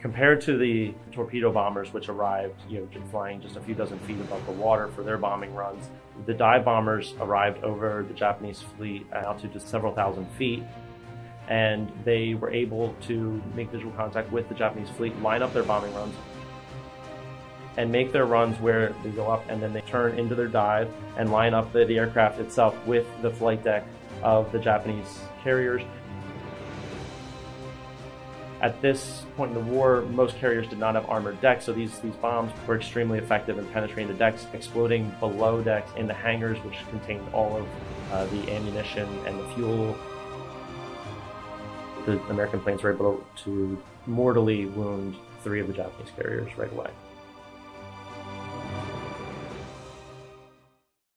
Compared to the torpedo bombers, which arrived, you know, flying just a few dozen feet above the water for their bombing runs, the dive bombers arrived over the Japanese fleet at altitude to several thousand feet, and they were able to make visual contact with the Japanese fleet, line up their bombing runs, and make their runs where they go up and then they turn into their dive and line up the, the aircraft itself with the flight deck of the Japanese carriers. At this point in the war, most carriers did not have armored decks, so these, these bombs were extremely effective in penetrating the decks, exploding below decks in the hangars, which contained all of uh, the ammunition and the fuel. The American planes were able to mortally wound three of the Japanese carriers right away.